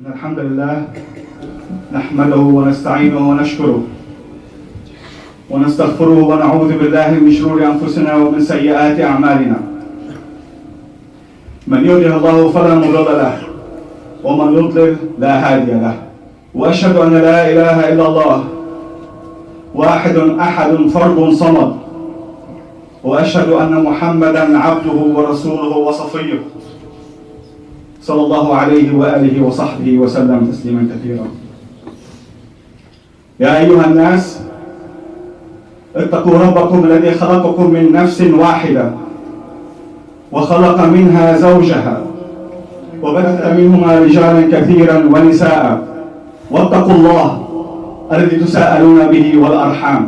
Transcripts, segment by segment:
إن الحمد لله نحمده ونستعينه ونشكره ونستغفره ونعوذ بالله من شرور أنفسنا ومن سيئات أعمالنا. من يهده الله فلا مضل له ومن يضلل لا هادي له. وأشهد أن لا إله إلا الله واحد أحد فرد صمد. وأشهد أن محمدا عبده ورسوله وصفيه. صلى الله عليه وآله وصحبه وسلم تسليما كثيرا. يا أيها الناس اتقوا ربكم الذي خلقكم من نفس واحدة وخلق منها زوجها وبث منهما رجالا كثيرا ونساء. واتقوا الله الذي تساءلون به والأرحام.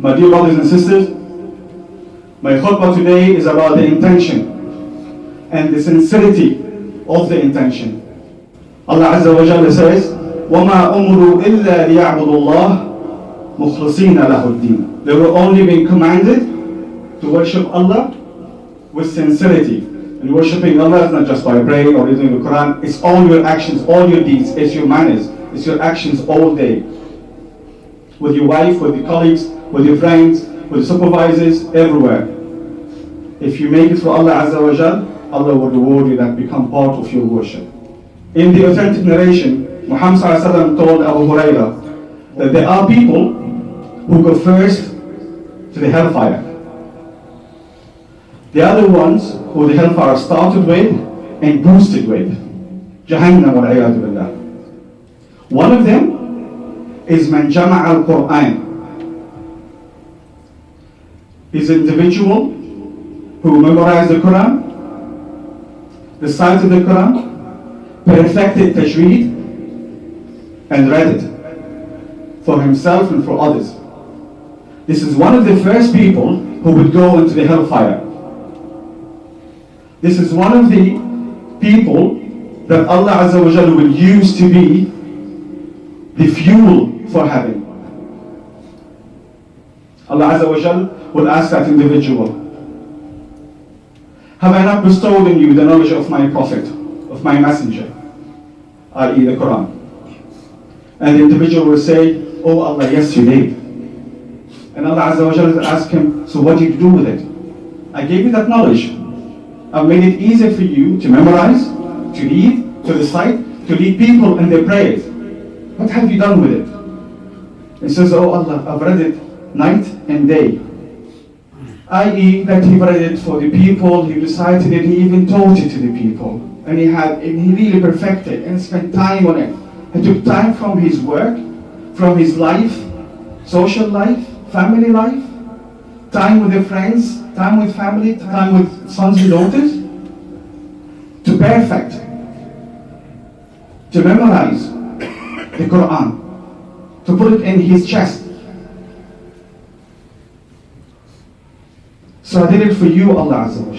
My dear brothers and sisters, my khutbah today is about the intention and the sincerity of the intention. Allah Azza wa Jalla says, وَمَا أُمْرُوا إِلَّا لِيَعْبُدُوا اللَّهِ مُخْلِصِينَ لَهُ الدِّينَ They were only being commanded to worship Allah with sincerity. And worshipping Allah is not just by praying or reading the Quran, it's all your actions, all your deeds, it's your manners, it's your actions all day. With your wife, with your colleagues, with your friends, with the supervisors, everywhere. If you make it for Allah Azza wa Jal, Allah will reward you that become part of your worship. In the authentic narration, Muhammad told Abu Hurairah that there are people who go first to the hellfire. The other ones who the hellfire started with and boosted with. Jahannam. One of them is man jama' al-Quran. Is an individual who memorized the Quran, recited the Quran, perfected tajweed, and read it for himself and for others. This is one of the first people who would go into the hellfire. This is one of the people that Allah Azza wa Jalla will use to be the fuel for heaven. Allah Azza wa Jalla will ask that individual, Have I not bestowed on you the knowledge of my Prophet, of my Messenger, i.e. the Quran? And the individual will say, Oh Allah, yes you did. And Allah Azza wa Jalla ask him, So what did you do with it? I gave you that knowledge. I made it easier for you to memorize, to read, to recite, to lead people in their prayers. What have you done with it? He says, Oh Allah, I've read it night and day. I.e., that he read it for the people, he recited it, he even taught it to the people. And he had, and he really perfected and spent time on it. He took time from his work, from his life, social life, family life, time with their friends, time with family, time with sons and daughters, to perfect, to memorize the Quran, to put it in his chest. So I did it for you, Allah Azza wa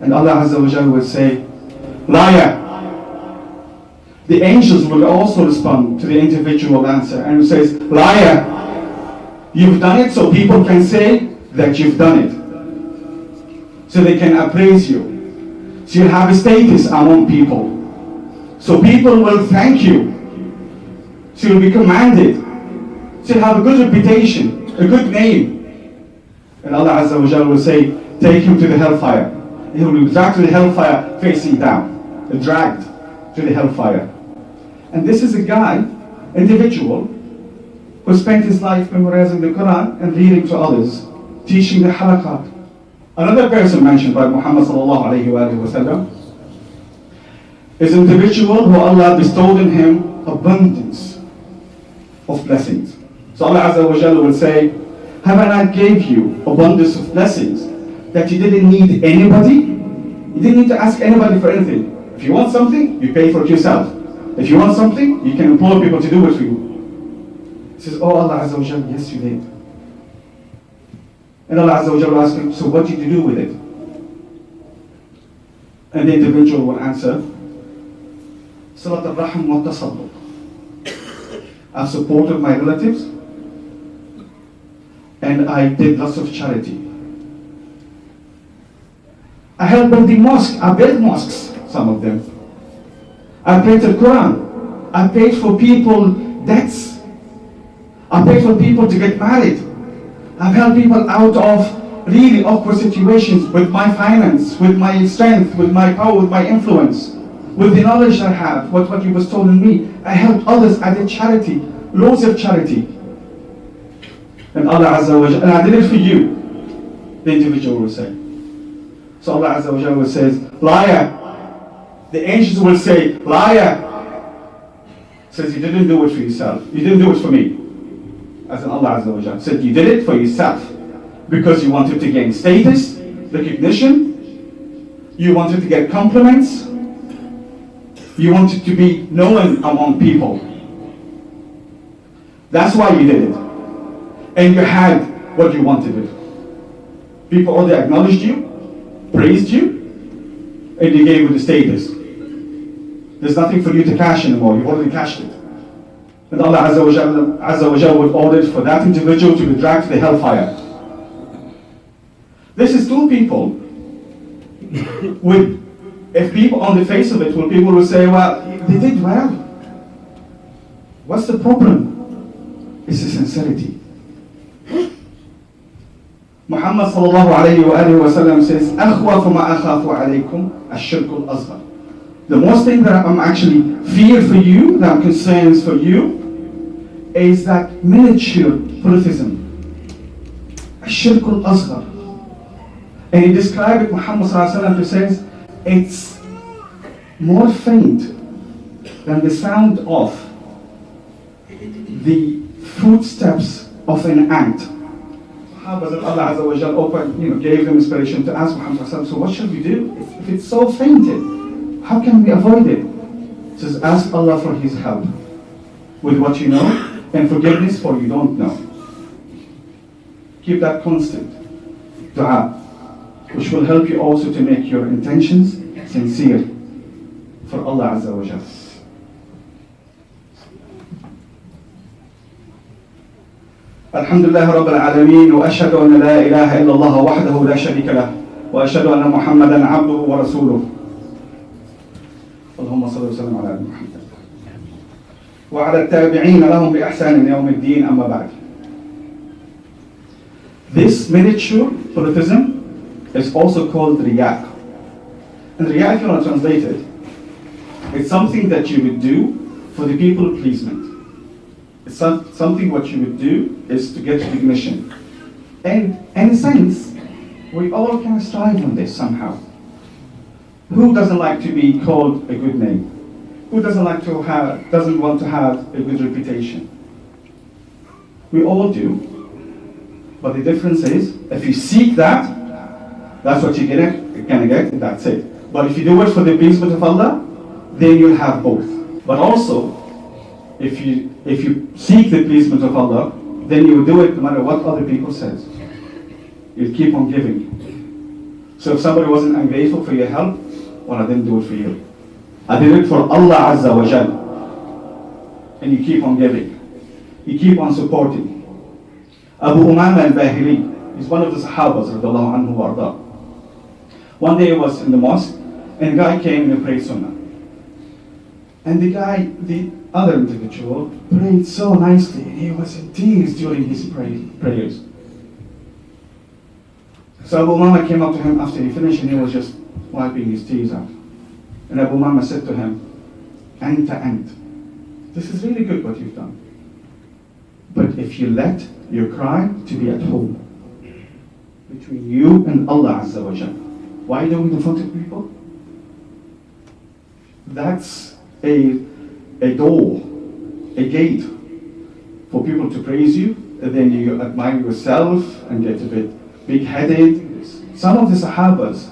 And Allah Azza wa will say, Liar! The angels will also respond to the individual answer and says, Liar! You've done it so people can say that you've done it. So they can appraise you. So you have a status among people. So people will thank you. So you'll be commanded. So you have a good reputation, a good name. And Allah Azza wa Jalla will say, take him to the hellfire. He will be dragged to the hellfire facing down. Dragged to the hellfire. And this is a guy, individual, who spent his life memorizing the Quran and reading to others, teaching the halaqat. Another person mentioned by Muhammad sallallahu alayhi wa sallam is an individual who Allah bestowed in him abundance of blessings. So Allah Azza wa Jalla will say, have I gave you abundance of blessings that you didn't need anybody? You didn't need to ask anybody for anything. If you want something, you pay for it yourself. If you want something, you can employ people to do it for you. He says, Oh Allah Azza wa Jalla, yes you did. And Allah Azza wa Jalla asks him, So what did you do with it? And the individual will answer, Salat al-Rahim wa tasadduq. I've supported my relatives and I did lots of charity. I helped building mosques. I built mosques, some of them. I prayed the Quran. I paid for people debts. I paid for people to get married. I've helped people out of really awkward situations with my finance, with my strength, with my power, with my influence, with the knowledge I have, what, what you was told me. I helped others. I did charity, loads of charity. And Allah Azza wa Jalla, and I did it for you, the individual will say. So Allah Azza wa Jalla says, liar. The angels will say, liar. Says you didn't do it for yourself. You didn't do it for me. As Allah Azza wa Jalla said, you did it for yourself because you wanted to gain status, recognition, you wanted to get compliments, you wanted to be known among people. That's why you did it. And you had what you wanted it. People oh, already acknowledged you, praised you, and they gave you the status. There's nothing for you to cash anymore. You've already cashed it. And Allah Azza wa Jalla, Azza wa Jalla would order for that individual to be dragged to the hellfire. This is two people with, if people on the face of it, will people will say, well, they did well. What's the problem? It's the sincerity. Muhammad sallallahu alayhi wa alayhi wa sallam says, أخوف ما أخاف عليكم الشرك الأصغر. The most thing that I'm actually fear for you, that I'm concerned for you, is that miniature polytheism. الشرك الأصغر. And he described it, Muhammad sallallahu alayhi wa sallam says, it's more faint than the sound of the footsteps of an ant. Of Allah Azza wa Jal you know, gave them inspiration to ask Muhammad so what should we do? If, it's so fainted, how can we avoid it? He says, ask Allah for His help with what you know and forgiveness for you don't know. Keep that constant dua, which will help you also to make your intentions sincere for Allah Azza wa Jal. الحمد لله رب العالمين وأشهد أن لا إله إلا الله وحده لا شريك له وأشهد أن محمدا عبده ورسوله اللهم صل وسلم على محمد وعلى التابعين لهم بإحسان يوم الدين أما بعد This miniature polytheism is also called riyak. And riyak, if you want to translate it, it's something that you would do for the people pleasement. Some, something what you would do is to get recognition. And in a sense, we all can strive on this somehow. Who doesn't like to be called a good name? Who doesn't like to have, doesn't want to have a good reputation? We all do. But the difference is, if you seek that, that's what you're gonna, you're get, that's it. But if you do it for the pleasement of Allah, then you'll have both. But also, if you if you seek the pleasement of Allah, then you will do it no matter what other people says. You'll keep on giving. So if somebody wasn't ungrateful for your help, well, I didn't do it for you. I did it for Allah Azza wa Jal. And you keep on giving. You keep on supporting. Abu Umama al-Bahili, he's one of the Sahabas, radiallahu anhu wa arda. One day he was in the mosque, and a guy came and prayed Sunnah. And the guy, the other individual, prayed so nicely, and he was in tears during his pray, prayers. So Abu Umama came up to him after he finished, and he was just wiping his tears out. And Abu Umama said to him, Anta ant. This is really good what you've done. But if you let your cry to be at home, between you and Allah Azza wa Jalla, why don't we front of people? That's a, a door, a gate for people to praise you, and then you admire yourself and get a bit big headed. Some of the Sahabas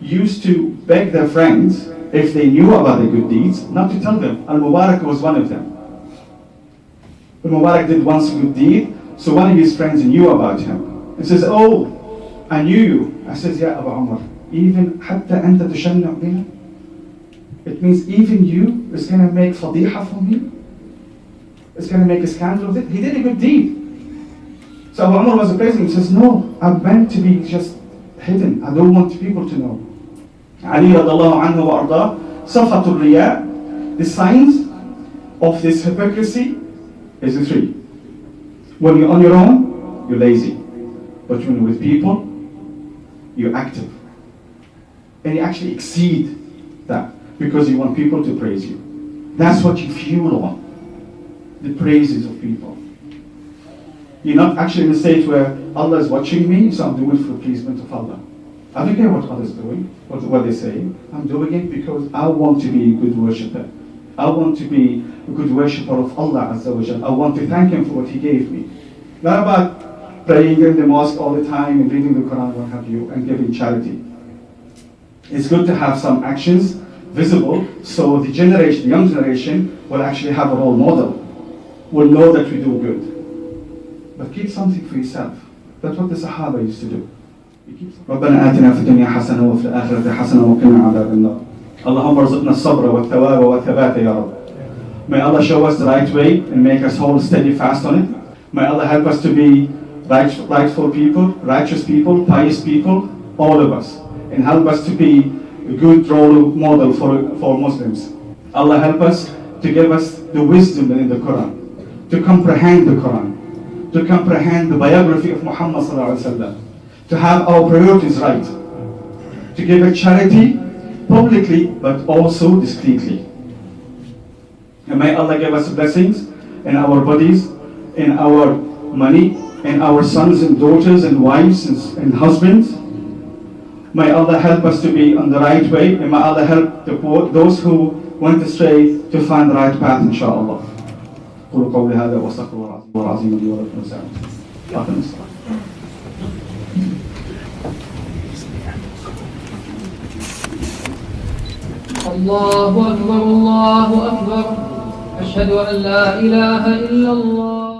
used to beg their friends, if they knew about the good deeds, not to tell them. Al Mubarak was one of them. Al Mubarak did once a good deed, so one of his friends knew about him. He says, Oh, I knew you. I says, Yeah, Abu Umar, even حتى أنت تشنع بنا it means even you is going to make fadiha for me. It's going to make a scandal of it. He did a good deed. So Abu Umar was him. He says, No, I'm meant to be just hidden. I don't want people to know. Ali radiallahu anhu wa arda, safatul riya. the signs of this hypocrisy is the three. When you're on your own, you're lazy. But when you're with people, you're active. And you actually exceed that because you want people to praise you. That's what you fuel on the praises of people. You're not actually in a state where Allah is watching me, so I'm doing it for the pleasement of Allah. I don't care what others doing, what, what they say. I'm doing it because I want to be a good worshipper. I want to be a good worshipper of Allah Azza wa. I want to thank Him for what He gave me. Not about praying in the mosque all the time and reading the Quran, what have you, and giving charity. It's good to have some actions visible so the generation, the young generation, will actually have a role model, will know that we do good. But keep something for yourself. That's what the Sahaba used to do. ربنا آتنا في الدنيا حسنة وفي الآخرة حسنة وقنا عذاب النار. اللهم ارزقنا الصبر والثواب والثبات يا رب. May Allah show us the right way and make us hold steady fast on it. May Allah help us to be right, rightful people, righteous people, pious people, all of us. And help us to be a good role model for, for Muslims. Allah help us to give us the wisdom in the Quran, to comprehend the Quran, to comprehend the biography of Muhammad to have our priorities right, to give a charity publicly but also discreetly. And may Allah give us blessings in our bodies, in our money, in our sons and daughters and wives and, and husbands. May Allah help us to be on the right way, and may Allah help the, those who went astray to find the right path, inshallah. قولوا قولي هذا واستغفر الله العظيم لي ولكم ولسائر الله أكبر الله أكبر أشهد أن لا إله إلا الله